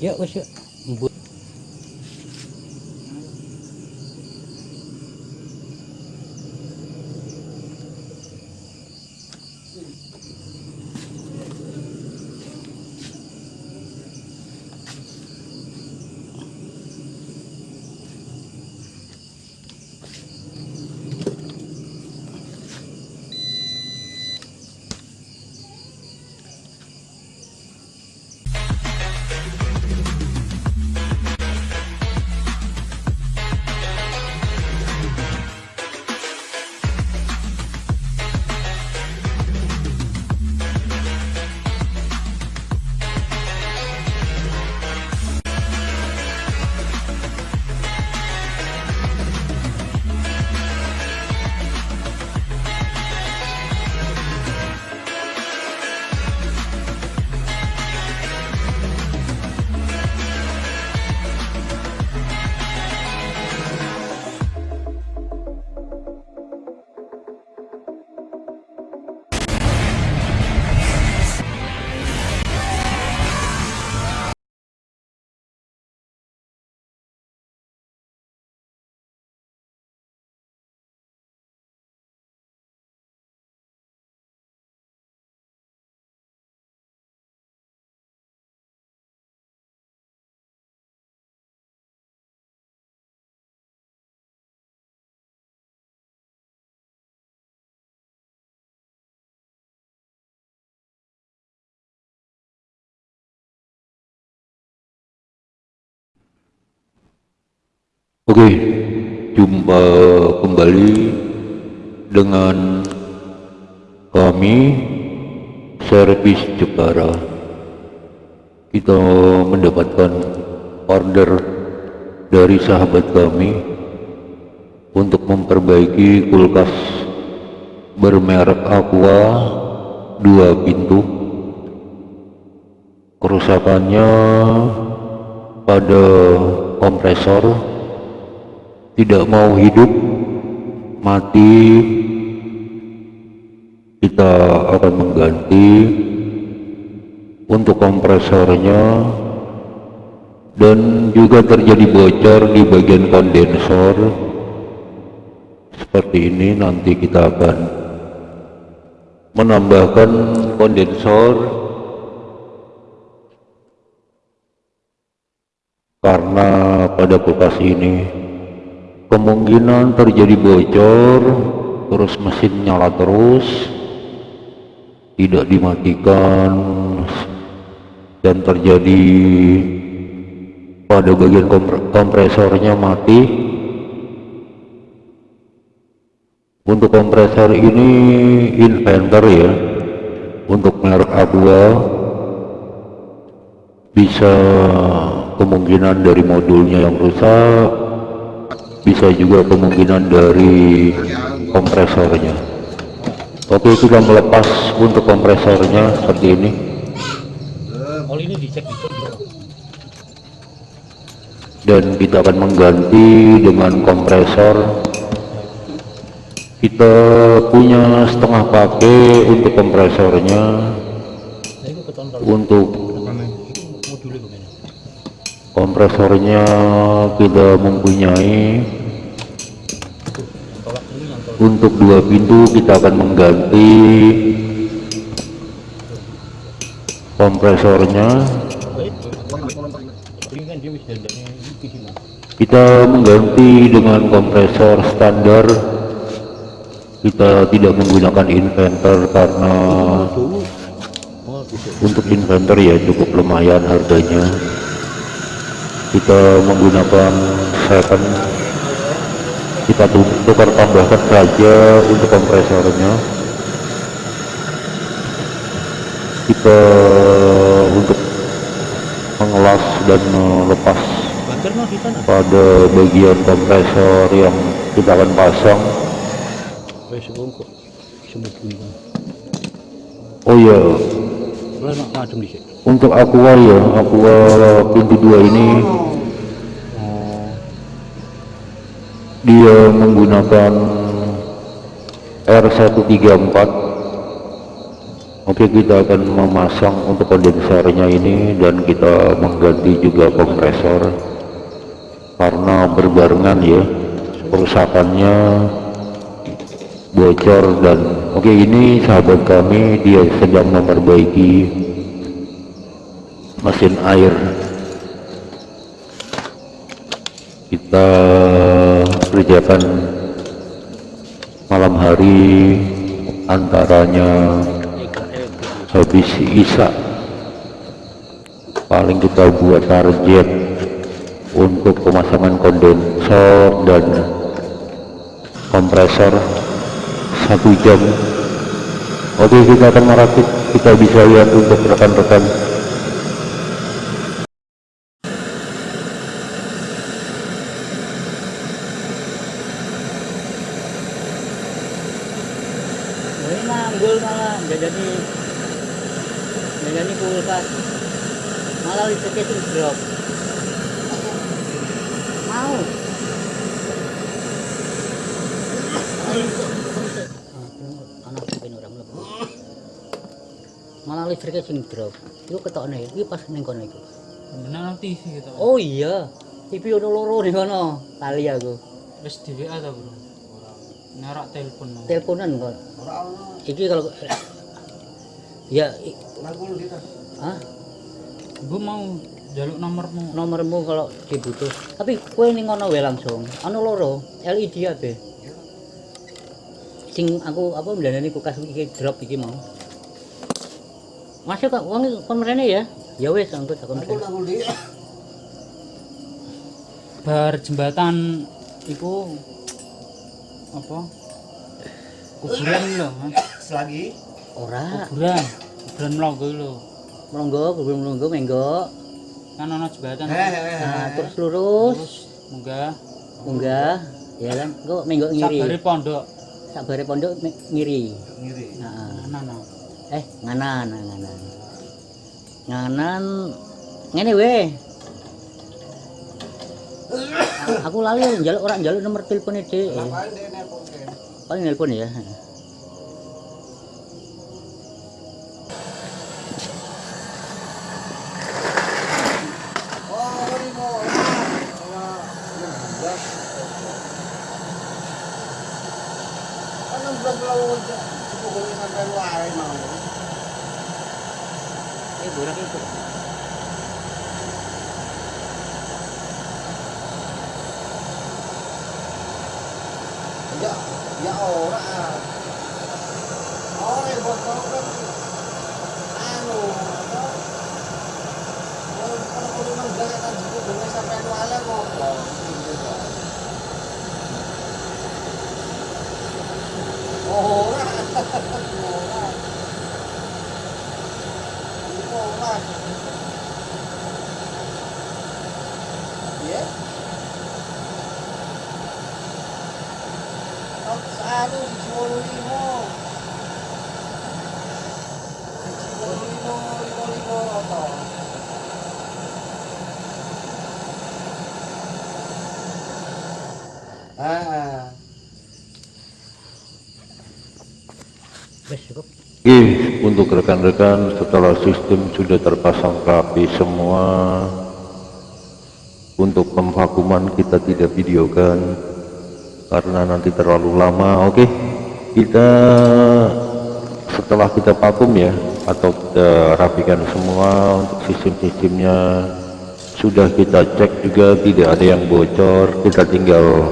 ya wes ya Oke, jumpa kembali dengan kami servis Jepara. Kita mendapatkan order dari sahabat kami untuk memperbaiki kulkas bermerek Aqua dua pintu. Kerusakannya pada kompresor tidak mau hidup mati kita akan mengganti untuk kompresornya dan juga terjadi bocor di bagian kondensor. Seperti ini nanti kita akan menambahkan kondensor karena pada kulkas ini kemungkinan terjadi bocor terus mesin nyala terus tidak dimatikan dan terjadi pada bagian kompresornya mati. Untuk kompresor ini inventor ya untuk merek Aqua bisa kemungkinan dari modulnya yang rusak bisa juga kemungkinan dari kompresornya. Oke kita melepas untuk kompresornya seperti ini. Dan kita akan mengganti dengan kompresor. Kita punya setengah pakai untuk kompresornya. Untuk kompresornya kita mempunyai tolak dulu yang tolak untuk dua pintu kita akan mengganti kompresornya. Kita mengganti dengan kompresor standar. Kita tidak menggunakan inventor karena untuk inventor ya cukup lumayan harganya. Kita menggunakan second kita tu- tukar tambahkan saja untuk kompresornya. Kita untuk mengelas dan melepas pada bagian kompresor yang kita akan pasang. Bunga oh ya sini untuk aqua ya aqua pintu dua ini oh dia menggunakan R134 Oke kita akan memasang untuk kondensernya ini dan kita mengganti juga kompresor karena berbarengan ya kerusakannya bocor dan oke ini sahabat kami dia sedang memperbaiki mesin air. Kita kerjakan malam hari antaranya habis isa. Paling kita buat target untuk pemasangan kondensor dan kompresor satu jam. Oke kita akan merakit. Kita bisa lihat untuk rekan-rekan Ini manggul malah jadi jadi kulkas malah listriknya itu drop mau anak mungkin orang mlebu malah listriknya sing drop. Itu ketokne iki pas ning kono iku. Benar TV gitu. oh iya TV ono loro ning kono kali aku. Wis di WA ta, Bro? Nerak telepon. teleponan kok. Iki kalau ya i- Hah? Gue mau jaluk nomormu. nomormu kalau dibutuh. Tapi kue ning ngono wae langsung. Ana loro LED abe sing aku apa mlandani kulkas iki drop iki mau masuk kok wong kon mrene ya ya wis angkut aku mrene Bar jembatan iku apa? Kuburan lho, Mas. Selagi ora Kuburan. Kuburan Mlonggo lho. mlonggo kubur mlonggo menggo Kan ana jembatan. nah terus lurus Terus munggah munggah ya kan kok menggo ngiri sabare pondok. sabare pondok ngiri ngiri. nah Ana ana. Eh nganan nganan. Nganan. Ngene weh aku lali njaluk orang njaluk nomor telepon dhek paling nelpon ya eh burak itu Ya, ya ora. Ora yang buat kau kan anu apa? Kalau kalau kau memang gak akan cukup dengan sampai anu ala ngopo. Ora. Ora. Itu ora. Ya. Anu di Ciwolu limo. Di Ciwolu limo, limo limo apa? Ah, wes cukup Oke, untuk rekan-rekan setelah sistem sudah terpasang rapi semua untuk pemvakuman kita tidak videokan karena nanti terlalu lama. Oke, kita setelah kita vakum ya atau kita rapikan semua untuk sistem-sistemnya sudah kita cek juga tidak ada yang bocor. Kita tinggal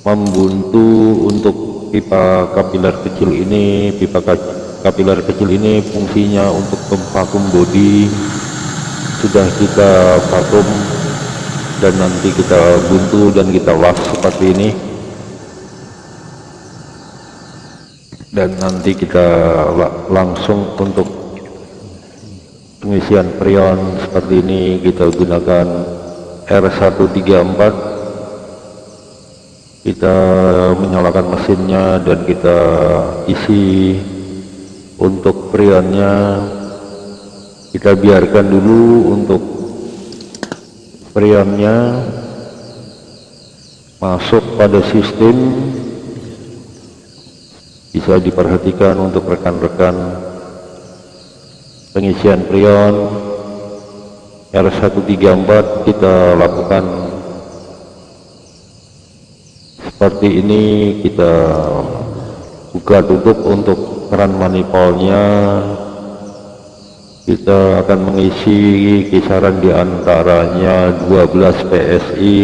membuntu untuk pipa kapiler kecil ini pipa ka- kapiler kecil ini fungsinya untuk memvakum bodi. Sudah kita vakum dan nanti kita buntu dan kita las seperti ini. Dan nanti kita la- langsung untuk pengisian freon seperti ini kita gunakan R134 kita menyalakan mesinnya dan kita isi untuk freonnya kita biarkan dulu untuk freonnya masuk pada sistem. Bisa diperhatikan untuk rekan-rekan pengisian prion. R134 kita lakukan seperti ini kita buka tutup untuk keran manifolnya. Kita akan mengisi kisaran di antaranya 12 PSI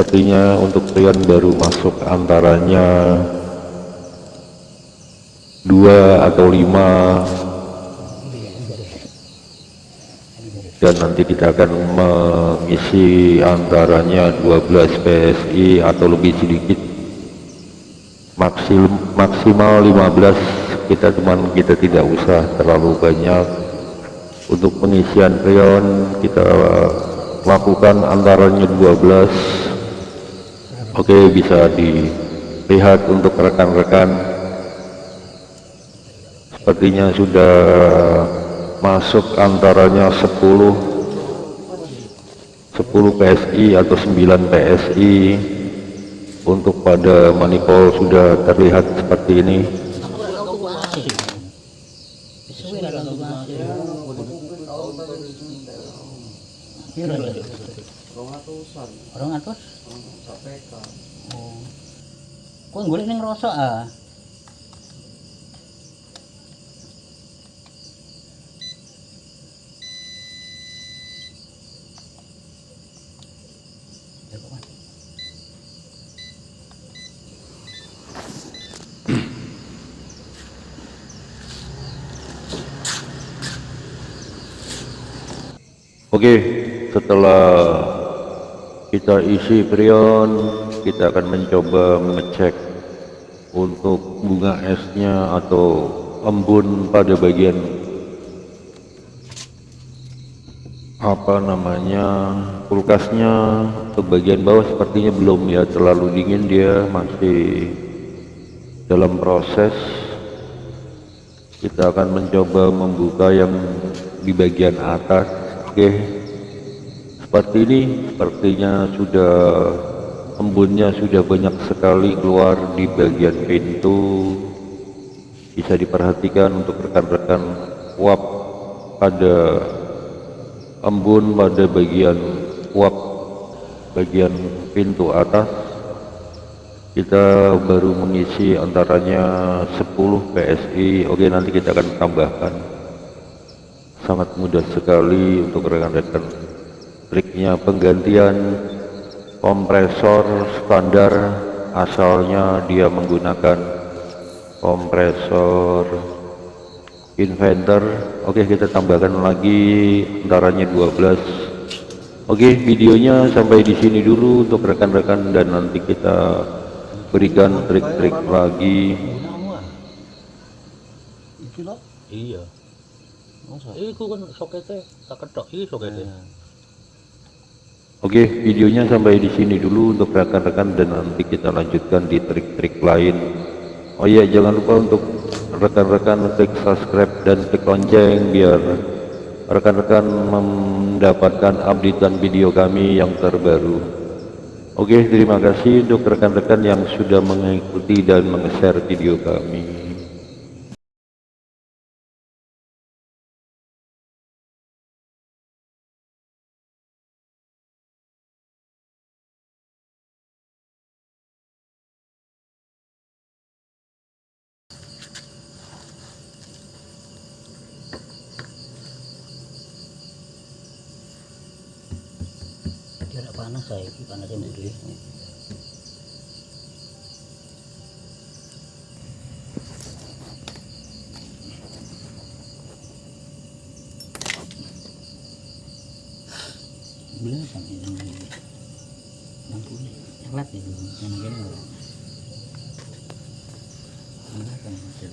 sepertinya untuk prion baru masuk antaranya dua atau lima dan nanti kita akan mengisi antaranya 12 PSI atau lebih sedikit. Maksim, maksimal 15 kita cuman kita tidak usah terlalu banyak. Untuk pengisian prion kita lakukan antaranya 12 oke bisa dilihat untuk rekan-rekan. Sepertinya sudah masuk antaranya 10 10 PSI atau 9 PSI untuk pada manifold sudah terlihat seperti ini? Orang atus? Oh. Kok golek ning rosok ah? Oke, setelah kita isi prion, kita akan mencoba mengecek untuk bunga esnya atau embun pada bagian apa namanya kulkasnya ke bagian bawah sepertinya belum ya terlalu dingin dia masih dalam proses. Kita akan mencoba membuka yang di bagian atas oke. Seperti ini sepertinya sudah embunnya sudah banyak sekali keluar di bagian pintu. Bisa diperhatikan untuk rekan-rekan uap pada embun pada bagian uap bagian pintu atas. Kita baru mengisi antaranya 10 PSI oke nanti kita akan tambahkan. Sangat mudah sekali untuk rekan-rekan. Triknya penggantian kompresor standar asalnya dia menggunakan kompresor inventor oke kita tambahkan lagi antaranya 12 oke videonya sampai di sini dulu untuk rekan-rekan dan nanti kita berikan trik-trik lagi Iya. Iku kan sokete tak ketok iki sokete. Oke, videonya sampai di sini dulu untuk rekan-rekan dan nanti kita lanjutkan di trik-trik lain. Oh iya, jangan lupa untuk rekan-rekan klik subscribe dan klik lonceng biar rekan-rekan mendapatkan updatean video kami yang terbaru. Oke, terima kasih untuk rekan-rekan yang sudah mengikuti dan meng-share video kami. Dia nak panas saya, iki panas yang budi. Bila sampai yang ini. Ni. Yang kan.